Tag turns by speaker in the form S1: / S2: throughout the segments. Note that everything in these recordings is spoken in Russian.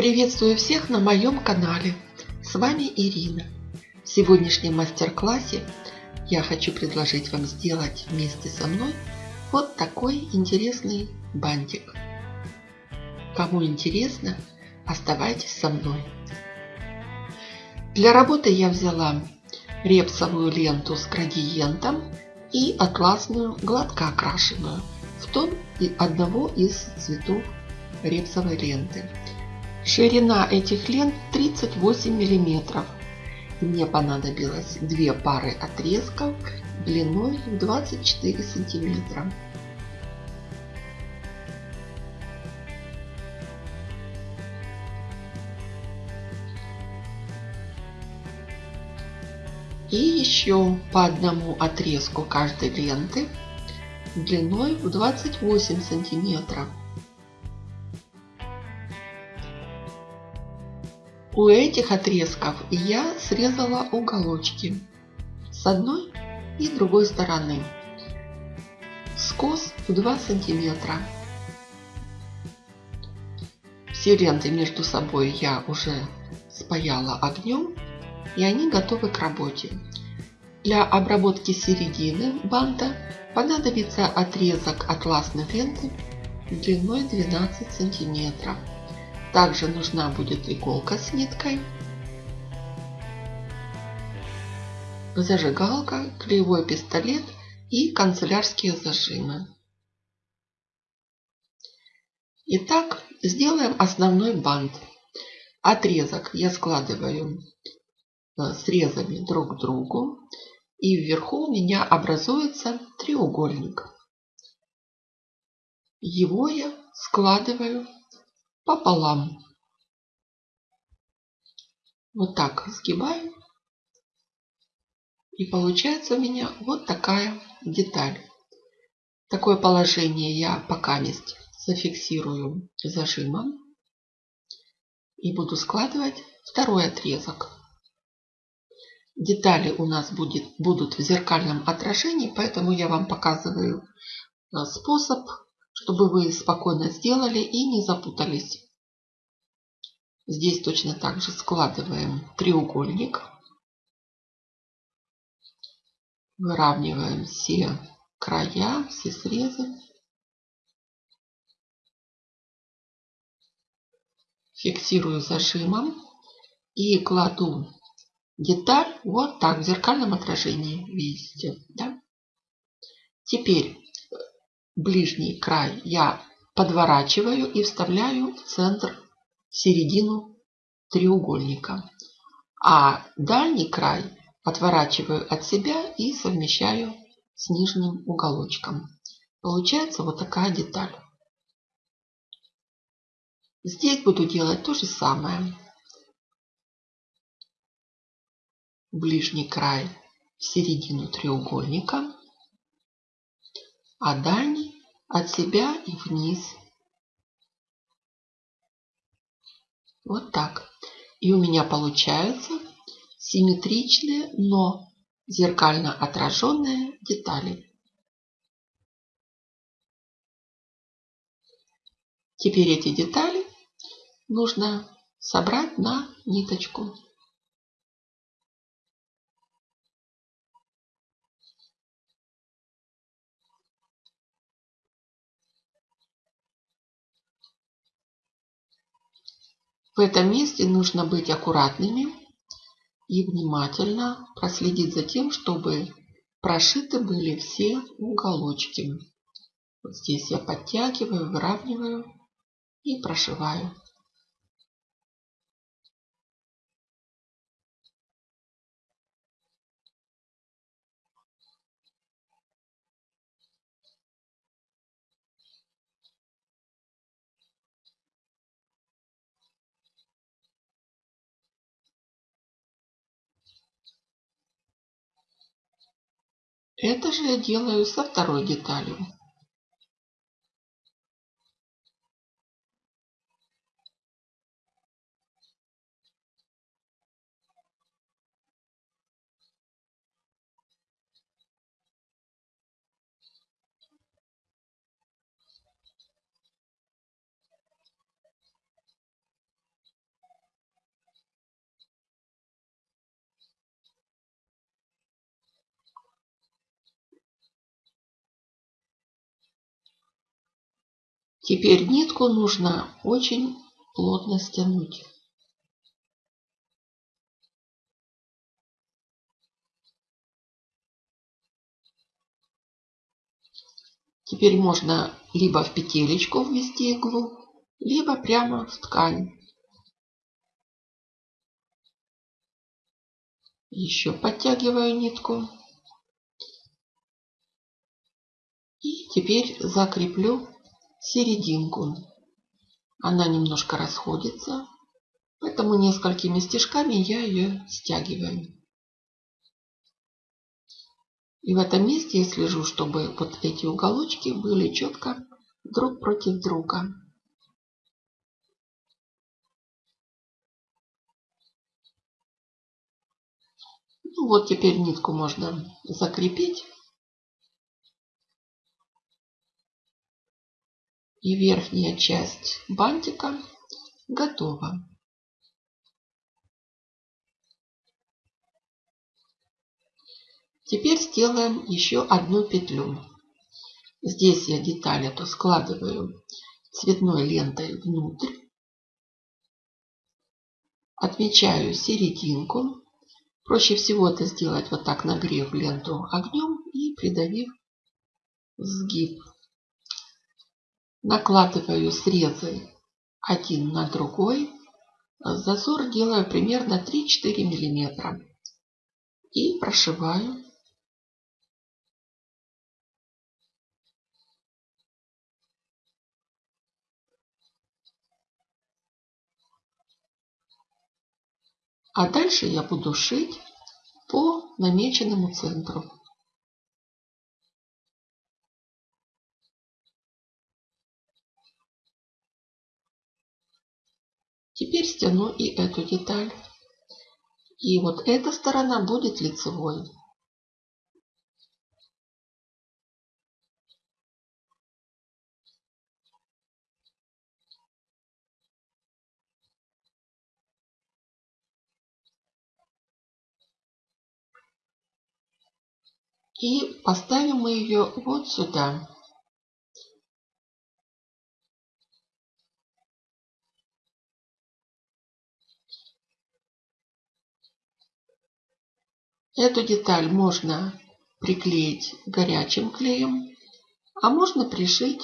S1: Приветствую всех на моем канале. С вами Ирина. В сегодняшнем мастер-классе я хочу предложить вам сделать вместе со мной вот такой интересный бантик. Кому интересно, оставайтесь со мной. Для работы я взяла репсовую ленту с градиентом и атласную гладко окрашенную в тон одного из цветов репсовой ленты. Ширина этих лент 38 миллиметров. Мне понадобилось две пары отрезков длиной 24 сантиметра. И еще по одному отрезку каждой ленты длиной в 28 сантиметров. У этих отрезков я срезала уголочки с одной и другой стороны. Скос в 2 сантиметра. Все ленты между собой я уже спаяла огнем и они готовы к работе. Для обработки середины банта понадобится отрезок атласной ленты длиной 12 сантиметров. Также нужна будет иголка с ниткой, зажигалка, клеевой пистолет и канцелярские зажимы. Итак, сделаем основной бант. Отрезок я складываю э, срезами друг к другу. И вверху у меня образуется треугольник. Его я складываю пополам. Вот так сгибаю. И получается у меня вот такая деталь. Такое положение я пока мест зафиксирую зажимом. И буду складывать второй отрезок. Детали у нас будет, будут в зеркальном отражении, поэтому я вам показываю э, способ чтобы вы спокойно сделали и не запутались. Здесь точно так же складываем треугольник. Выравниваем все края, все срезы. Фиксирую зажимом и кладу деталь вот так в зеркальном отражении. Видите, да? Теперь ближний край я подворачиваю и вставляю в центр, середину треугольника. А дальний край отворачиваю от себя и совмещаю с нижним уголочком. Получается вот такая деталь. Здесь буду делать то же самое. Ближний край в середину треугольника а дальний от себя и вниз. Вот так. И у меня получаются симметричные, но зеркально отраженные детали. Теперь эти детали нужно собрать на ниточку. В этом месте нужно быть аккуратными и внимательно проследить за тем, чтобы прошиты были все уголочки. Вот здесь я подтягиваю, выравниваю и прошиваю. Это же я делаю со второй деталью. Теперь нитку нужно очень плотно стянуть. Теперь можно либо в петелечку ввести иглу, либо прямо в ткань. Еще подтягиваю нитку. И теперь закреплю серединку. Она немножко расходится, поэтому несколькими стежками я ее стягиваю. И в этом месте я слежу, чтобы вот эти уголочки были четко друг против друга. Ну вот теперь нитку можно закрепить. И верхняя часть бантика готова. Теперь сделаем еще одну петлю. Здесь я деталь эту складываю цветной лентой внутрь. Отмечаю серединку. Проще всего это сделать вот так, нагрев ленту огнем и придавив сгиб. Накладываю срезы один на другой. Зазор делаю примерно 3-4 миллиметра. И прошиваю А дальше я буду шить по намеченному центру. Теперь стяну и эту деталь. И вот эта сторона будет лицевой. И поставим мы ее вот сюда. Эту деталь можно приклеить горячим клеем, а можно пришить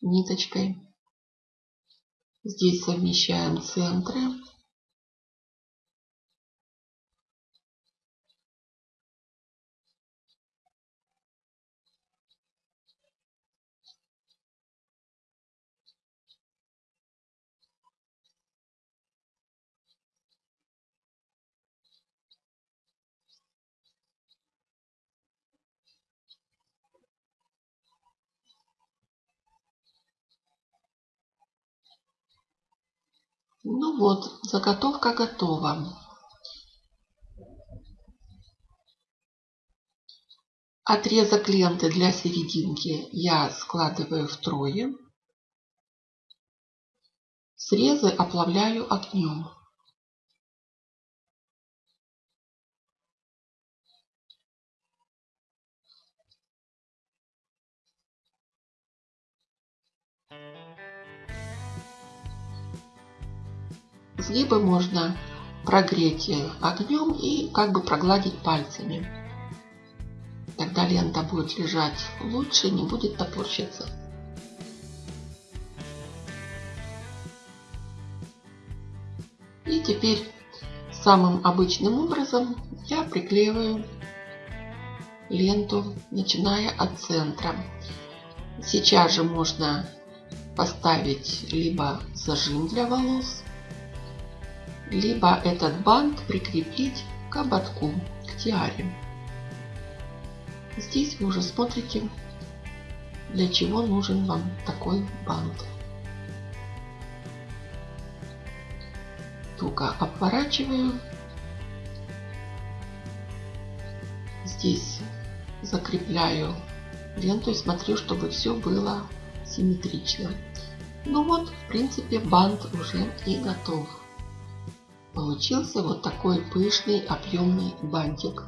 S1: ниточкой. Здесь совмещаем центры. Ну вот, заготовка готова. Отрезок ленты для серединки я складываю втрое. Срезы оплавляю огнем. Сгибы можно прогреть огнем и как бы прогладить пальцами. Тогда лента будет лежать лучше, не будет топорщиться. И теперь самым обычным образом я приклеиваю ленту, начиная от центра. Сейчас же можно поставить либо зажим для волос, либо этот бант прикрепить к ободку, к тиаре. Здесь вы уже смотрите, для чего нужен вам такой бант. Туго обворачиваю. Здесь закрепляю ленту и смотрю, чтобы все было симметрично. Ну вот, в принципе, бант уже и готов. Получился вот такой пышный объемный бантик.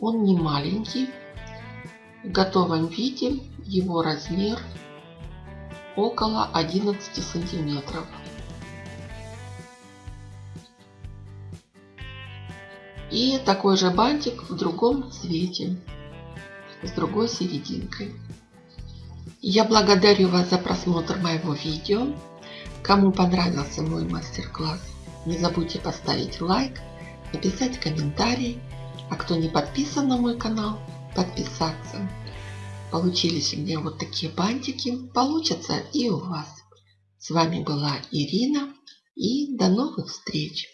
S1: Он не маленький. В готовом виде его размер около 11 сантиметров. И такой же бантик в другом цвете, с другой серединкой. Я благодарю вас за просмотр моего видео. Кому понравился мой мастер-класс, не забудьте поставить лайк, написать комментарий. А кто не подписан на мой канал, подписаться. Получились у меня вот такие бантики, получатся и у вас. С вами была Ирина и до новых встреч!